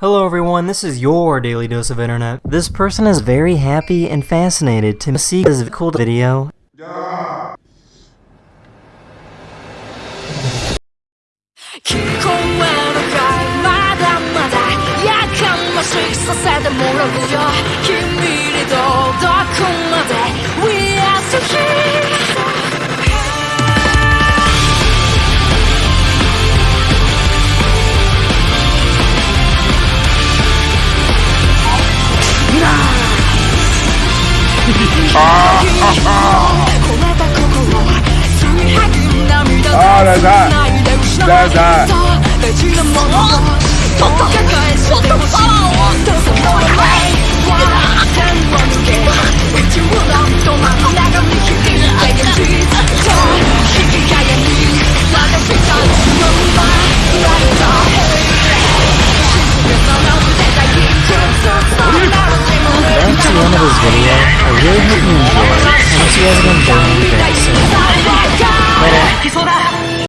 Hello everyone, this is your Daily Dose of Internet. This person is very happy and fascinated to see this cool video. 기 ああ、だいだい。だいだい。End of this video. I really hope you enjoyed.